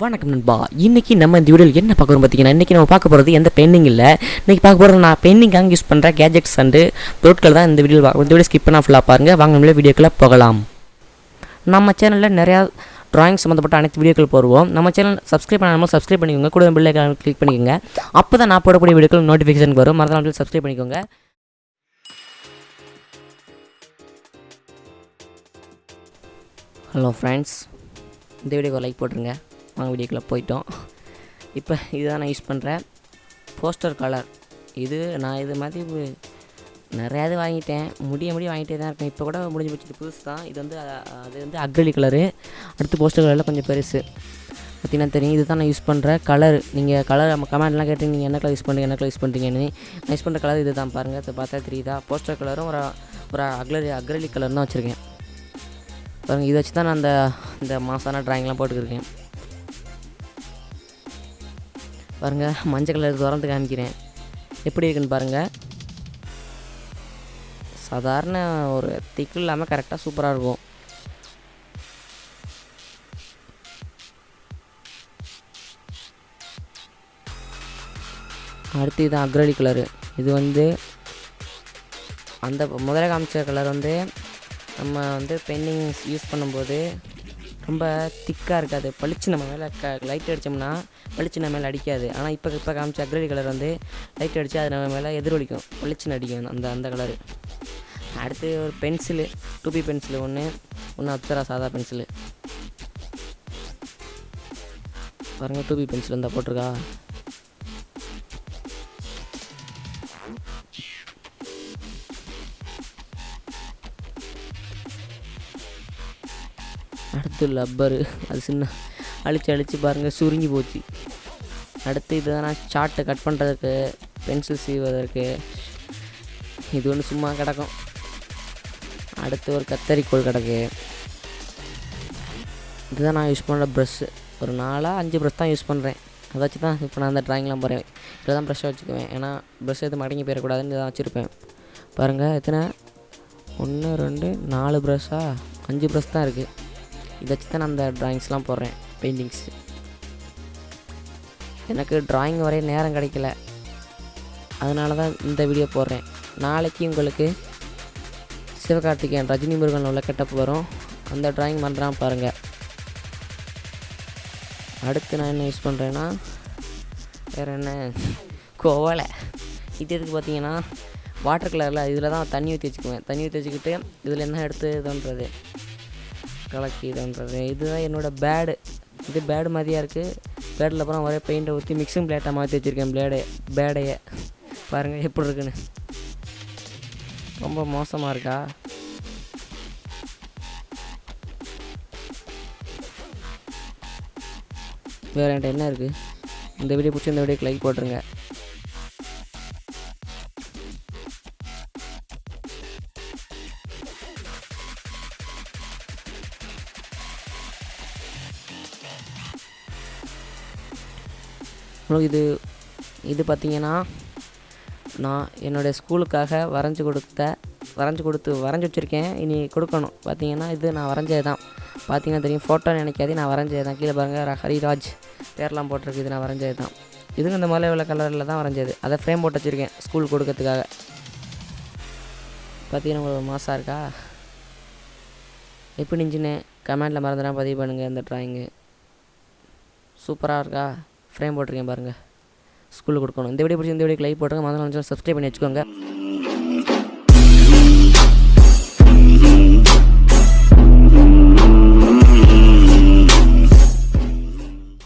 வணக்கம் நண்பா. இன்னைக்கு நம்ம இந்த வீடியோவில் என்ன பார்க்க போகிறோம் பார்த்தீங்கன்னா இன்றைக்கி நம்ம பார்க்க போகிறது எந்த பெயிண்டிங் இல்லை. இன்றைக்கி பார்க்க போகிறது நான் பெயிண்டிங்காக யூஸ் பண்ணுற கேஜெட்ஸ் அண்டு பொருட்கள் தான் இந்த வீடியோ இந்த வீடியோ ஸ்கிப் பண்ணால் ஃபுல்லாக பாருங்கள் வாங்க நம்மளே வீடியோக்குள்ளே போகலாம். நம்ம சேனலில் நிறையா ட்ராயிங் சம்மந்தப்பட்ட அனைத்து வீடியோக்கள் போடுவோம். நம்ம சேனல் சப்ஸ்கிரைப் பண்ணாமல் சப்ஸ்கிரைப் பண்ணிக்கோங்க. கூட பில்லை கிளிக் பண்ணிக்கோங்க. அப்போ தான் நான் போடக்கூடிய வீடியோக்கள் நோட்டிஃபிகேஷன் வரும். மறந்தாலும் சப்ஸ்கிரைப் பண்ணிக்கோங்க. ஹலோ ஃப்ரெண்ட்ஸ் இந்த வீடியோக்கு லைக் போட்டுருங்க. வாங்க வீடியோக்குள்ளே போயிட்டோம். இப்போ இதுதான் நான் யூஸ் பண்ணுறேன் போஸ்டர் கலர். இது நான் இது மாதிரி நிறையாவது வாங்கிட்டேன். முடிய முடிய வாங்கிட்டே தான் இருக்கேன். இப்போ கூட முடிஞ்சு போச்சு. புதுசு தான். இது வந்து அது வந்து அக்ரலி கலரு. அடுத்து போஸ்டர் கலரில் கொஞ்சம் பெருசு. பார்த்தீங்கன்னா தெரியும். இது தான் நான் யூஸ் பண்ணுற கலர். நீங்கள் கலர் நம்ம கமெண்ட்லாம் கேட்டு நீங்கள் என்ன கலர் யூஸ் பண்ணுறீங்க என்ன கலர் யூஸ் பண்ணுறீங்கன்னு நான் யூஸ் பண்ணுற கலர் இது தான் பாருங்கள் அதை பார்த்தா தெரியுதா? போஸ்டர் கலரும் ஒரு ஒரு அக்ரலி அக்ரலி கலர் தான் வச்சுருக்கேன். பாருங்கள் இதை வச்சு தான் நான் அந்த இந்த மாதமான ட்ராயிங்லாம் போட்டுக்கிருக்கேன் பாருங்கள் மஞ்சள் கலர் திறந்து காமிக்கிறேன். எப்படி இருக்குன்னு பாருங்கள் சாதாரண ஒரு திக்கு இல்லாமல் கரெக்டாக சூப்பராக இருக்கும். அடுத்து இது அக்ரலி கலரு இது வந்து அந்த முதல்ல காமிச்ச கலர் வந்து நம்ம வந்து பெயிண்டிங் யூஸ் பண்ணும்போது ரொம்ப திக்காக இருக்காது. பளிச்சு நம்ம மேலே க லைட் அடித்தோம்னா பளிச்சு நம்ம மேலே அடிக்காது. ஆனால் இப்போ இப்போ காமிச்ச அக்ரலி கலர் வந்து லைட் அடித்து அது நம்ம மேலே எதிரொலிக்கும். பளிச்சுன்னு அடிக்கும் அந்த அந்த கலரு அடுத்து ஒரு பென்சிலு டூபி பென்சிலு ஒன்று ஒன்று அப்சரா சாதா பென்சிலு பாருங்கள் டூபி பென்சில் இருந்தால் போட்டிருக்கா? அடுத்து லப்பரு. அது சின்ன அழிச்சு அழிச்சு பாருங்கள் சுருங்கி போச்சு. அடுத்து இதுதான் நான் சார்ட்டை கட் பண்ணுறதுக்கு பென்சில் சீவதற்கு இது ஒன்று சும்மா கிடக்கும். அடுத்து ஒரு கத்தரிக்கோள் கிடக்கு. இதுதான் நான் யூஸ் பண்ணுற ப்ரெஷ்ஷு ஒரு நாலாக அஞ்சு ப்ரஷ் தான் யூஸ் பண்ணுறேன் அதை வச்சு தான் இப்போ நான் அந்த ட்ராயிங்லாம் போகிறேன் இதில் தான் ப்ரெஷ்ஷை வச்சுக்குவேன். ஏன்னா ப்ரஷ் எதுவும் மடங்கி போயிடக்கூடாதுன்னு இதை வச்சுருப்பேன். பாருங்கள் எத்தனை? ஒன்று ரெண்டு நாலு ப்ரெஷ்ஷாக அஞ்சு ப்ரஷ் தான் இருக்குது இதை வச்சு தான் நான் அந்த ட்ராயிங்ஸ்லாம் போடுறேன் பெயிண்டிங்ஸ் எனக்கு ட்ராயிங் வரைய நேரம் கிடைக்கல. அதனால தான் இந்த வீடியோ போடுறேன். நாளைக்கு உங்களுக்கு சிவகார்த்திகேயன் ரஜினி முருகன் உள்ள கெட்டப் வரும். அந்த ட்ராயிங் பண்ணுறான் பாருங்கள் அடுத்து நான் என்ன யூஸ் பண்ணுறேன்னா வேறு என்ன? கோவலை. இது எதுக்கு பார்த்தீங்கன்னா வாட்டர் கலரில் இதில் தான் தண்ணி ஊற்றி வச்சுக்குவேன். தண்ணி ஊற்றி வச்சுக்கிட்டு இதில் என்ன எடுத்து இதுன்றது இதுன்றது இதுதான் என்னோடய பேடு இது பேடு மாதிரியாக இருக்குது பேடில் அப்புறம் ஒரே பெயிண்ட்டை ஊற்றி மிக்சிங் பிளேட்டாக மாற்றி வச்சுருக்கேன் பிளேடை பேடையை பாருங்கள் எப்படி இருக்குன்னு. ரொம்ப மோசமாக இருக்கா? வேறு என்கிட்ட என்ன இருக்குது இந்த வீடியோ பிடிச்சி இந்த வீடியோக்கு லைக் போட்டுருங்க. உங்களுக்கு இது இது பார்த்தீங்கன்னா நான் என்னுடைய ஸ்கூலுக்காக வரைஞ்சி கொடுத்த வரைஞ்சி கொடுத்து வரைஞ்சி வச்சுருக்கேன். இனி கொடுக்கணும். பார்த்தீங்கன்னா இது நான் வரைஞ்சது தான் பார்த்தீங்கன்னா தெரியும் ஃபோட்டோ நினைக்காதே நான் வரைஞ்சது தான் கீழே பாருங்கள் ஹரிராஜ் பேர்லாம் போட்டிருக்கு இது நான் வரைஞ்சது தான் இதுவும் இந்த மலை உள்ள கலரில் தான் வரைஞ்சது. அதை ஃப்ரேம் போட்டு வச்சுருக்கேன் ஸ்கூல் கொடுக்கறதுக்காக. பார்த்தீங்கன்னா உங்களுக்கு மாசாக இருக்கா? எப்படி இருந்துச்சுன்னு கமெண்ட்டில் மறந்துடா பதிவு பண்ணுங்கள் இந்த ட்ராயிங்கு சூப்பராக இருக்கா? ஃப்ரேம் போட்டிருக்கேன் பாருங்கள் ஸ்கூலுக்கு கொடுக்கணும். இந்த வீடியோ பிடிச்சி இந்த வீடியோக்கு லைக் போட்டுருங்க. மாதிரி சப்ஸ்கிரைப் பண்ணி வச்சுக்கோங்க.